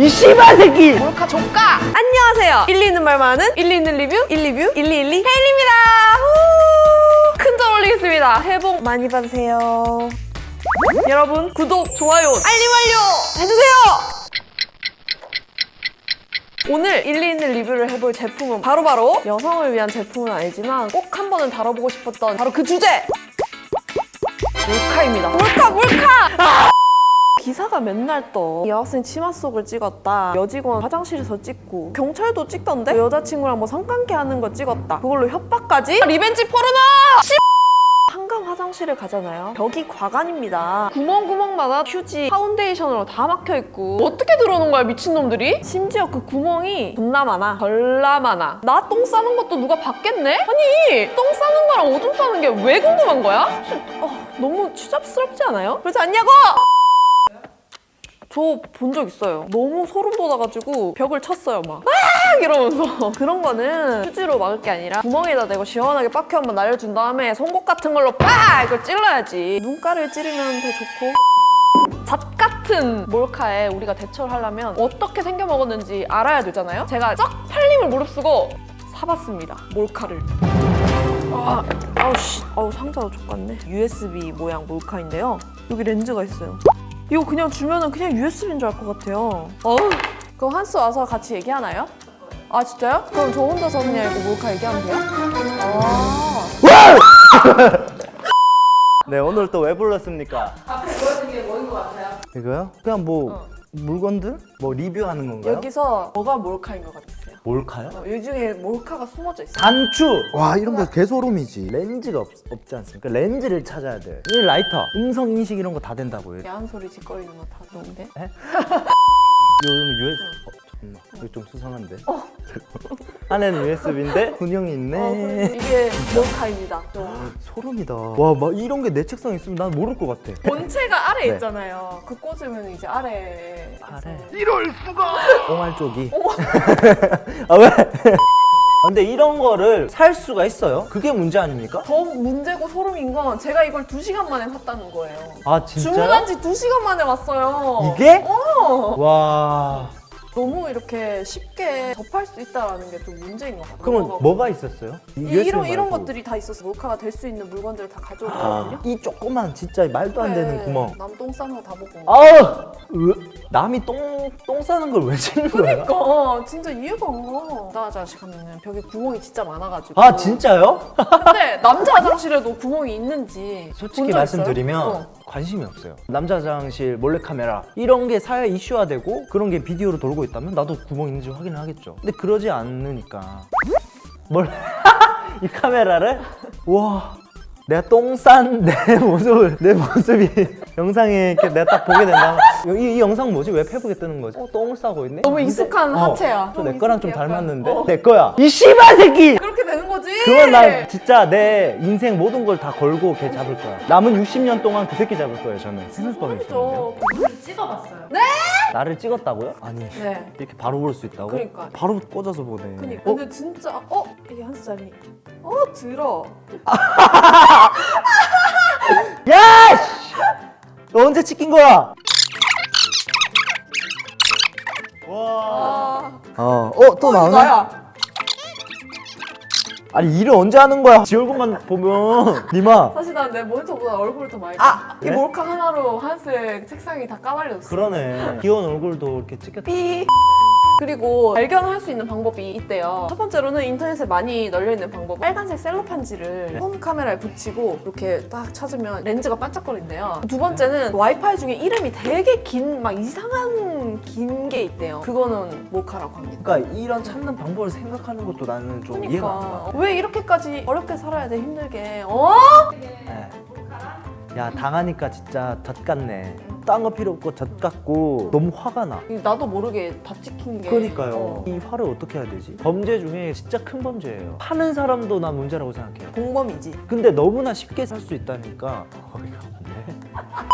이 씨발 새끼! 몰카 조카! 안녕하세요. 일리 있는 말 많은 일리 있는 리뷰, 일리뷰, 일리일리 헤일입니다. 큰점 올리겠습니다. 새해 복 많이 받으세요. 여러분 구독, 좋아요, 알림 완료 해주세요. 오늘 일리 있는 리뷰를 해볼 제품은 바로 바로 여성을 위한 제품은 아니지만 꼭 한 번은 다뤄보고 싶었던 바로 그 주제! 몰카입니다. 몰카, 몰카! 기사가 맨날 떠. 여학생 치마 속을 찍었다. 여직원 화장실에서 찍고. 경찰도 찍던데? 여자친구랑 뭐 성관계 하는 거 찍었다. 그걸로 협박까지? 리벤지 포르노! 씨! 한강 화장실을 가잖아요. 벽이 가관입니다. 구멍구멍마다 휴지 파운데이션으로 다 막혀있고. 어떻게 들어오는 거야 미친놈들이? 심지어 그 구멍이 존나 많아. 절라 많아. 나 똥 싸는 것도 누가 봤겠네? 아니 똥 싸는 거랑 오줌 싸는 게 왜 궁금한 거야? 씨, 어, 너무 추잡스럽지 않아요? 그렇지 않냐고! 저 본 적 있어요. 너무 소름 돋아가지고 벽을 쳤어요, 막. 아! 이러면서. 그런 거는 휴지로 막을 게 아니라 구멍에다 대고 시원하게 빡큐 한번 날려준 다음에 송곳 같은 걸로 빡! 이걸 찔러야지. 눈가를 찌르면 더 좋고. 잣 같은 몰카에 우리가 대처를 하려면 어떻게 생겨 먹었는지 알아야 되잖아요? 제가 쩍 팔림을 무릅쓰고 사봤습니다. 몰카를. 아, 아우 씨, 아우 상자도 족같네. USB 모양 몰카인데요. 여기 렌즈가 있어요. 이거 그냥 주면은 그냥 USB인 줄 알 것 같아요. 어우. 그럼 한스 와서 같이 얘기하나요? 아 진짜요? 그럼 저 혼자서 그냥 이거 몰카 얘기하면 돼요? 아. 네, 오늘 또 왜 불렀습니까? 앞에 보여준 게 뭐인 것 같아요? 이거요? 그냥 뭐 물건들? 뭐 리뷰하는 건가요? 여기서 뭐가 몰카인 것 같으세요? 몰카요? 어, 이 중에 몰카가 숨어져 있어요. 단추! 와 이런 거 개소름이지 렌즈가 없, 없지 않습니까? 렌즈를 찾아야 돼. 이 라이터, 음성 인식 이런 거 다 된다고요. 야한 소리 짓거리는 거 다 좋은데? 요는 USB... 어, 잠깐만. 이거 좀 수상한데? 안에는 USB인데 분형이 있네. 어, 이게 몰카입니다. 소름이다. 와, 막 이런 게 내 책상에 있으면 난 모를 것 같아. 본체가 아래 네. 있잖아요. 그 꽂으면 이제 아래. 아래. 옹알 쪽이. 아 왜? 아, 근데 이런 거를 살 수가 있어요? 그게 문제 아닙니까? 더 문제고 소름인 건 제가 이걸 두 시간 만에 샀다는 거예요. 아 진짜요? 주문한 지 두 시간 만에 왔어요. 이게? 어. 와. 너무 이렇게 쉽게 접할 수 있다는 게 좀 문제인 것 같아요. 그러면 뭐가 있었어요? 이 이, USB 이런 이런. 것들이 다 있어서 몰카가 될 수 있는 물건들을 다 아, 가져오거든요. 이 조그만 진짜 말도 안 되는 구멍. 남 똥 싸는 거 다 보고. 으, 남이 똥, 똥 싸는 걸 왜 찍는 거야? 그러니까 진짜 이해가 안 가. 남자 화장실 가면은 벽에 구멍이 진짜 많아가지고. 아 진짜요? 근데 남자 화장실에도 구멍이 있는지 솔직히 말씀드리면? 어. 관심이 없어요. 남자 화장실 몰래카메라 이런 게 사회 이슈화되고 그런 게 비디오로 돌고 있다면 나도 구멍 있는지 확인을 하겠죠. 근데 그러지 않으니까 뭘? 이 카메라를 와 내가 똥 싼 내 모습을 내 모습이 영상에 이렇게 내가 딱 보게 된다면 이, 이 영상 뭐지? 왜 페북에 뜨는 거지? 어, 똥을 싸고 있네? 너무 익숙한 어, 하체야. 또좀내 거랑 좀. 닮았는데? 어. 내 거야 이 씨발 새끼! 되는 거지. 그건 나 진짜 내 인생 모든 걸 다 걸고 걔 잡을 거야. 남은 60년 동안 그 새끼 잡을 거예요, 저는. 스늘뻔 있었는데요. 소름이죠. 찍어봤어요. 나를 찍었다고요? 아니, 네. 이렇게 바로 볼 수 있다고? 그러니까. 바로 꽂아서 보네. 그니까. 어? 근데 진짜 어 이게 한 살이. 어 들어. 야! 씨! 너 언제 찍힌 거야? 와. 아. 어, 어, 또 어, 나오네? 아니, 일을 언제 하는 거야? 지 얼굴만 보면. 니마. 사실 난 내 모니터보다 얼굴을 더 많이. 아! 이 네? 몰카 하나로 한스 책상이 다 까발렸어. 그러네. 귀여운 얼굴도 이렇게 찍혔다. 삐. 그리고 발견할 수 있는 방법이 있대요. 첫 번째로는 인터넷에 많이 널려있는 방법. 빨간색 셀로판지를 네. 홈 카메라에 붙이고 이렇게 딱 찾으면 렌즈가 반짝거린대요. 두 번째는 와이파이 중에 이름이 되게 긴, 막 이상한 긴 게 있대요. 그거는 몰카라고 합니다. 그러니까 이런 찾는 방법을 생각하는 것도 나는 좀 이해가 안 가. 그러니까 왜 이렇게까지 어렵게 살아야 돼 힘들게 어? 네. 야 당하니까 진짜 젖 같네 딴 거 필요 없고 젖 같고 너무 화가 나. 나도 모르게 다 찍힌 게. 그러니까요. 어, 이 화를 어떻게 해야 되지? 범죄 중에 진짜 큰 범죄예요. 하는 사람도 난 문제라고 생각해요. 공범이지. 근데 너무나 쉽게 살수 있다니까. 어이가 없네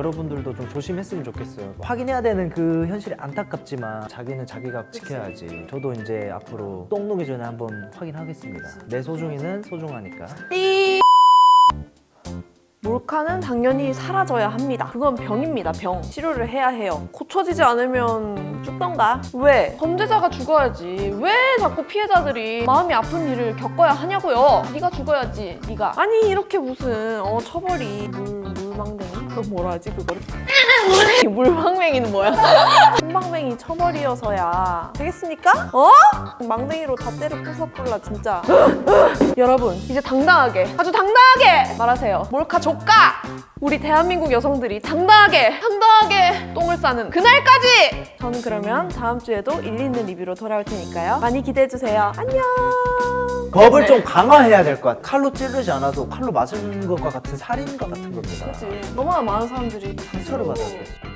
여러분들도 좀 조심했으면 좋겠어요. 확인해야 되는 그 현실이 안타깝지만 자기는 자기가 지켜야지. 저도 이제 앞으로 똥 누기 전에 한번 확인하겠습니다. 내 소중이는 소중하니까. 삐 몰카는 당연히 사라져야 합니다. 그건 병입니다, 병. 치료를 해야 해요. 고쳐지지 않으면 죽던가. 왜? 범죄자가 죽어야지. 왜 자꾸 피해자들이 마음이 아픈 일을 겪어야 하냐고요. 네가 죽어야지, 네가. 아니 이렇게 무슨 어 처벌이 물 물망댕이? 그럼 뭐라 하지 그거를? 물망맹이는 뭐야? 물망맹이 처벌이어서야 되겠습니까? 어? 망댕이로 다 때려 부숴볼라 진짜. 여러분 이제 당당하게 아주 당당하게 말하세요 몰카 조까 우리 대한민국 여성들이 당당하게 당당하게 똥을 싸는 그날까지 저는 그러면 다음 주에도 일리 있는 리뷰로 돌아올 테니까요 많이 기대해 주세요 안녕 법을 네. 좀 강화해야 될 것 같아. 칼로 찌르지 않아도 칼로 맞은 것과 같은 살인 것 같은 겁니다. 그치 너무나 많은 사람들이 상처를 받았대.